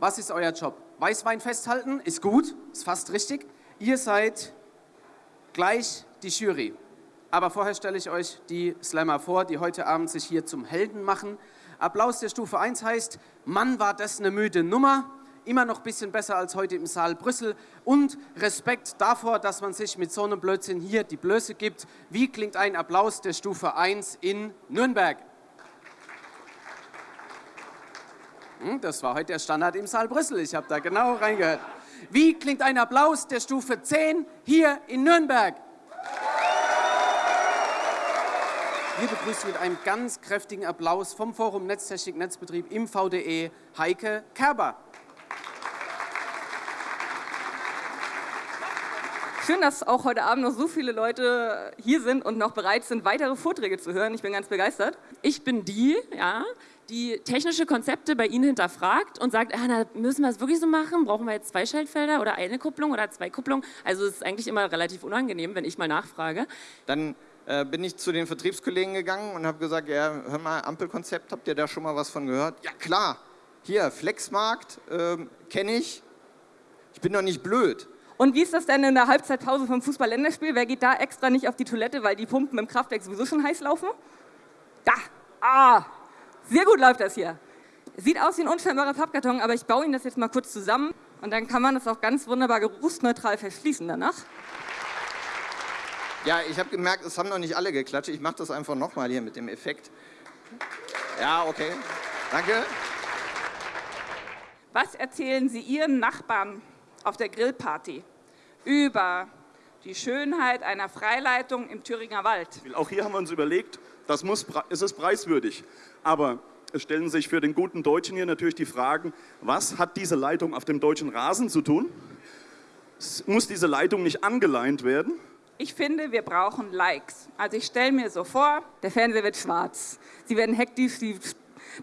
Was ist euer Job? Weißwein festhalten, ist gut, ist fast richtig. Ihr seid gleich die Jury. Aber vorher stelle ich euch die Slammer vor, die heute Abend sich hier zum Helden machen. Applaus der Stufe 1 heißt, Mann, war das eine müde Nummer. Immer noch ein bisschen besser als heute im Saal Brüssel. Und Respekt davor, dass man sich mit so einem Blödsinn hier die Blöße gibt. Wie klingt ein Applaus der Stufe 1 in Nürnberg? Das war heute der Standard im Saal Brüssel. Ich habe da genau reingehört. Wie klingt ein Applaus der Stufe 10 hier in Nürnberg? Wir begrüßen mit einem ganz kräftigen Applaus vom Forum Netztechnik Netzbetrieb im VDE Heike Kerber. Schön, dass auch heute Abend noch so viele Leute hier sind und noch bereit sind, weitere Vorträge zu hören. Ich bin ganz begeistert. Ich bin die, ja, die technische Konzepte bei Ihnen hinterfragt und sagt, ah, na, müssen wir es wirklich so machen? Brauchen wir jetzt zwei Schaltfelder oder eine Kupplung oder zwei Kupplungen? Also es ist eigentlich immer relativ unangenehm, wenn ich mal nachfrage. Dann äh, bin ich zu den Vertriebskollegen gegangen und habe gesagt, ja, hör mal, Ampelkonzept, habt ihr da schon mal was von gehört? Ja, klar. Hier, Flexmarkt, äh, kenne ich. Ich bin doch nicht blöd. Und wie ist das denn in der Halbzeitpause vom Fußball-Länderspiel? Wer geht da extra nicht auf die Toilette, weil die Pumpen im Kraftwerk sowieso schon heiß laufen? Da! Ah! Sehr gut läuft das hier. Sieht aus wie ein unscheinbarer Pappkarton, aber ich baue Ihnen das jetzt mal kurz zusammen und dann kann man das auch ganz wunderbar geruchsneutral verschließen danach. Ja, ich habe gemerkt, es haben noch nicht alle geklatscht. Ich mache das einfach nochmal hier mit dem Effekt. Ja, okay. Danke. Was erzählen Sie Ihren Nachbarn auf der Grillparty über die Schönheit einer Freileitung im Thüringer Wald? Auch hier haben wir uns überlegt, das muss, es ist preiswürdig. Aber es stellen sich für den guten Deutschen hier natürlich die Fragen, was hat diese Leitung auf dem deutschen Rasen zu tun? Muss diese Leitung nicht angeleint werden? Ich finde, wir brauchen Likes. Also ich stelle mir so vor, der Fernseher wird schwarz. Sie werden hektisch, Sie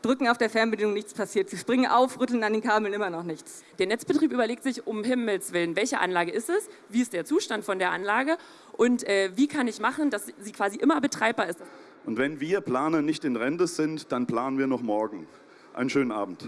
drücken auf der Fernbedienung, nichts passiert. Sie springen auf, rütteln an den Kabeln, immer noch nichts. Der Netzbetrieb überlegt sich um Himmels Willen, welche Anlage ist es, wie ist der Zustand von der Anlage und äh, wie kann ich machen, dass sie quasi immer betreibbar ist. Und wenn wir Planer nicht in Rente sind, dann planen wir noch morgen. Einen schönen Abend.